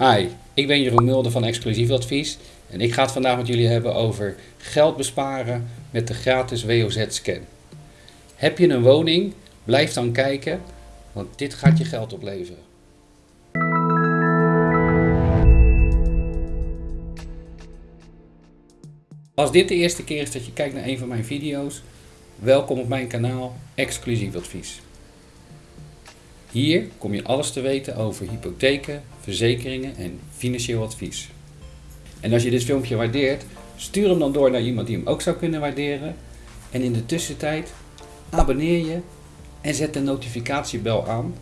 Hi, ik ben Jeroen Mulder van Exclusief Advies en ik ga het vandaag met jullie hebben over geld besparen met de gratis WOZ-scan. Heb je een woning? Blijf dan kijken, want dit gaat je geld opleveren. Als dit de eerste keer is dat je kijkt naar een van mijn video's, welkom op mijn kanaal Exclusief Advies. Hier kom je alles te weten over hypotheken, verzekeringen en financieel advies. En als je dit filmpje waardeert, stuur hem dan door naar iemand die hem ook zou kunnen waarderen. En in de tussentijd abonneer je en zet de notificatiebel aan.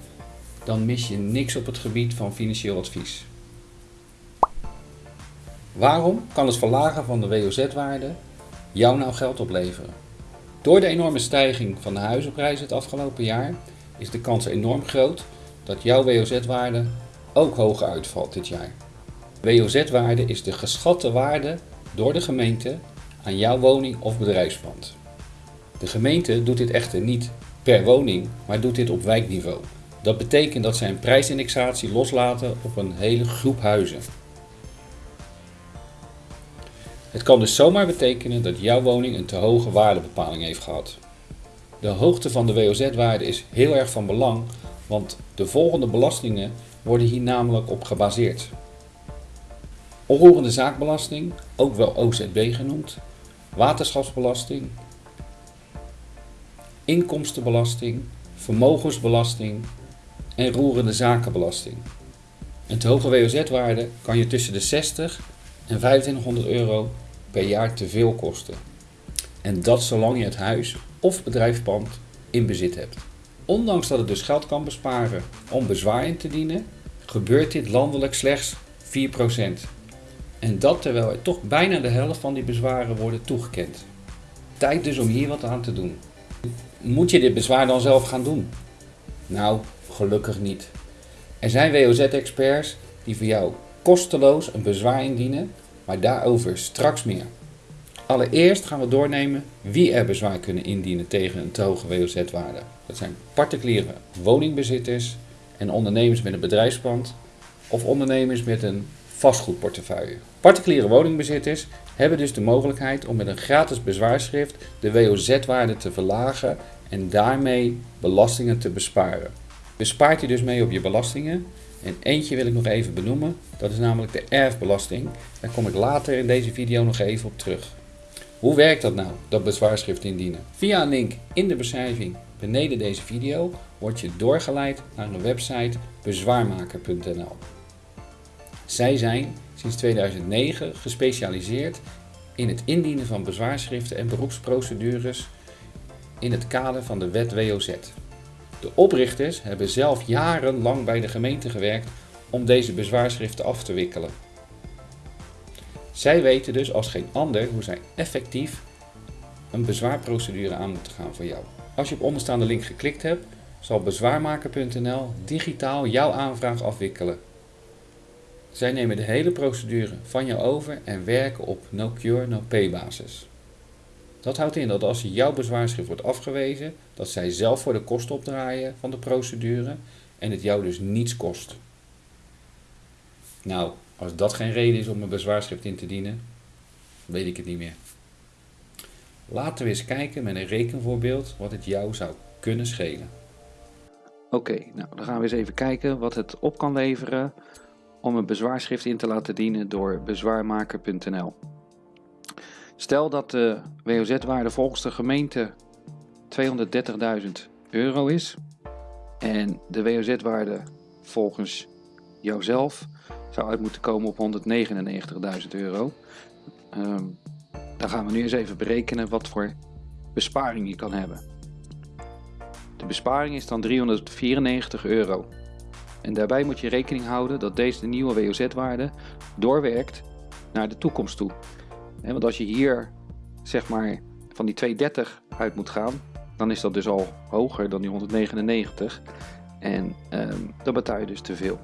Dan mis je niks op het gebied van financieel advies. Waarom kan het verlagen van de WOZ-waarde jou nou geld opleveren? Door de enorme stijging van de huizenprijzen het afgelopen jaar is de kans enorm groot dat jouw WOZ-waarde ook hoger uitvalt dit jaar. WOZ-waarde is de geschatte waarde door de gemeente aan jouw woning of bedrijfspand. De gemeente doet dit echter niet per woning, maar doet dit op wijkniveau. Dat betekent dat zij een prijsindexatie loslaten op een hele groep huizen. Het kan dus zomaar betekenen dat jouw woning een te hoge waardebepaling heeft gehad. De hoogte van de WOZ-waarde is heel erg van belang, want de volgende belastingen worden hier namelijk op gebaseerd. Onroerende zaakbelasting, ook wel OZB genoemd, waterschapsbelasting, inkomstenbelasting, vermogensbelasting en roerende zakenbelasting. Een te hoge WOZ-waarde kan je tussen de 60 en 2500 euro per jaar te veel kosten. En dat zolang je het huis of bedrijfspand in bezit hebt. Ondanks dat het dus geld kan besparen om bezwaar in te dienen, gebeurt dit landelijk slechts 4%. En dat terwijl er toch bijna de helft van die bezwaren worden toegekend. Tijd dus om hier wat aan te doen. Moet je dit bezwaar dan zelf gaan doen? Nou, gelukkig niet. Er zijn WOZ-experts die voor jou kosteloos een bezwaar indienen, maar daarover straks meer. Allereerst gaan we doornemen wie er bezwaar kunnen indienen tegen een te hoge WOZ-waarde. Dat zijn particuliere woningbezitters en ondernemers met een bedrijfspand of ondernemers met een vastgoedportefeuille. Particuliere woningbezitters hebben dus de mogelijkheid om met een gratis bezwaarschrift de WOZ-waarde te verlagen en daarmee belastingen te besparen. Bespaart je dus mee op je belastingen en eentje wil ik nog even benoemen, dat is namelijk de erfbelasting. Daar kom ik later in deze video nog even op terug. Hoe werkt dat nou, dat bezwaarschrift indienen? Via een link in de beschrijving beneden deze video word je doorgeleid naar een website bezwaarmaker.nl. Zij zijn sinds 2009 gespecialiseerd in het indienen van bezwaarschriften en beroepsprocedures in het kader van de wet WOZ. De oprichters hebben zelf jarenlang bij de gemeente gewerkt om deze bezwaarschriften af te wikkelen. Zij weten dus als geen ander hoe zij effectief een bezwaarprocedure aan moeten gaan voor jou. Als je op onderstaande link geklikt hebt, zal bezwaarmaker.nl digitaal jouw aanvraag afwikkelen. Zij nemen de hele procedure van jou over en werken op no cure no pay basis. Dat houdt in dat als jouw bezwaarschrift wordt afgewezen, dat zij zelf voor de kosten opdraaien van de procedure en het jou dus niets kost. Nou, als dat geen reden is om een bezwaarschrift in te dienen, weet ik het niet meer. Laten we eens kijken met een rekenvoorbeeld wat het jou zou kunnen schelen. Oké, nou dan gaan we eens even kijken wat het op kan leveren om een bezwaarschrift in te laten dienen door bezwaarmaker.nl. Stel dat de WOZ-waarde volgens de gemeente 230.000 euro is en de WOZ-waarde volgens jouzelf zou uit moeten komen op 199.000 euro. Um, dan gaan we nu eens even berekenen wat voor besparing je kan hebben. De besparing is dan 394 euro. En daarbij moet je rekening houden dat deze nieuwe WOZ-waarde doorwerkt naar de toekomst toe. Want als je hier zeg maar van die 230 uit moet gaan, dan is dat dus al hoger dan die 199. En um, dan betaal je dus te veel.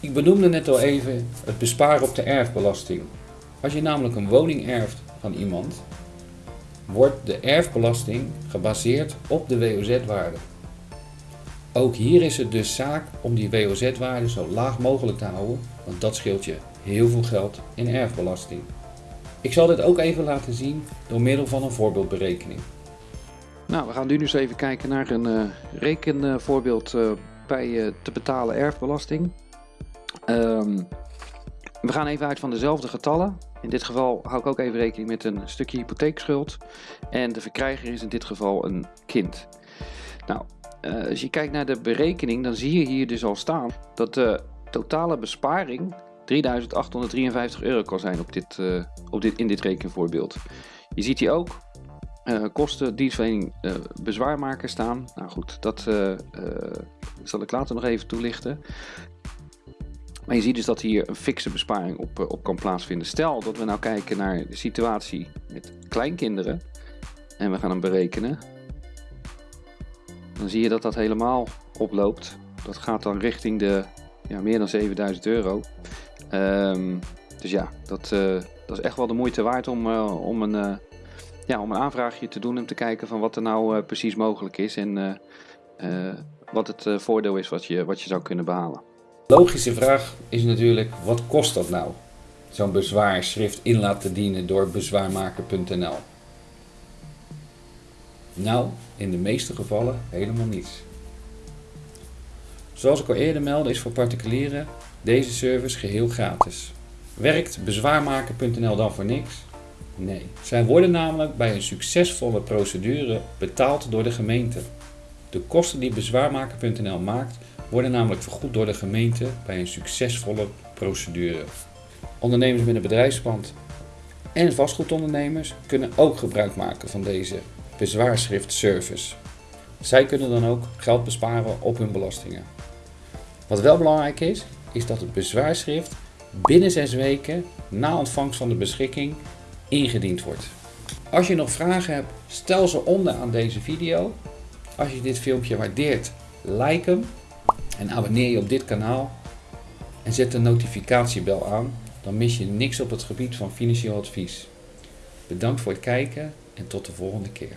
Ik benoemde net al even het besparen op de erfbelasting. Als je namelijk een woning erft van iemand, wordt de erfbelasting gebaseerd op de WOZ-waarde. Ook hier is het dus zaak om die WOZ-waarde zo laag mogelijk te houden, want dat scheelt je heel veel geld in erfbelasting. Ik zal dit ook even laten zien door middel van een voorbeeldberekening. Nou, we gaan nu dus even kijken naar een uh, rekenvoorbeeld uh, bij uh, te betalen erfbelasting. Um, we gaan even uit van dezelfde getallen. In dit geval hou ik ook even rekening met een stukje hypotheekschuld. En de verkrijger is in dit geval een kind. Nou, als je kijkt naar de berekening, dan zie je hier dus al staan dat de totale besparing 3853 euro kan zijn op dit, op dit, in dit rekenvoorbeeld. Je ziet hier ook uh, kosten dienstverlening uh, bezwaarmaker staan. Nou goed, dat zal ik later nog even toelichten. Maar je ziet dus dat hier een fikse besparing op, op kan plaatsvinden. Stel dat we nou kijken naar de situatie met kleinkinderen en we gaan hem berekenen. Dan zie je dat dat helemaal oploopt. Dat gaat dan richting de ja, meer dan 7000 euro. Um, dus ja, dat, dat is echt wel de moeite waard om, om een ja, om een aanvraagje te doen en te kijken van wat er nou precies mogelijk is en wat het voordeel is wat je, wat je zou kunnen behalen. Logische vraag is natuurlijk, wat kost dat nou? Zo'n bezwaarschrift in laten dienen door bezwaarmaker.nl. Nou, in de meeste gevallen helemaal niets. Zoals ik al eerder meldde is voor particulieren deze service geheel gratis. Werkt bezwaarmaker.nl dan voor niks? Nee, zij worden namelijk bij een succesvolle procedure betaald door de gemeente. De kosten die bezwaarmaker.nl maakt worden namelijk vergoed door de gemeente bij een succesvolle procedure. Ondernemers met een bedrijfspand en vastgoedondernemers kunnen ook gebruik maken van deze bezwaarschriftservice. Zij kunnen dan ook geld besparen op hun belastingen. Wat wel belangrijk is, is dat het bezwaarschrift binnen 6 weken na ontvangst van de beschikking ingediend wordt. Als je nog vragen hebt, stel ze onder aan deze video. Als je dit filmpje waardeert, like hem en abonneer je op dit kanaal en zet de notificatiebel aan, dan mis je niks op het gebied van financieel advies. Bedankt voor het kijken en tot de volgende keer.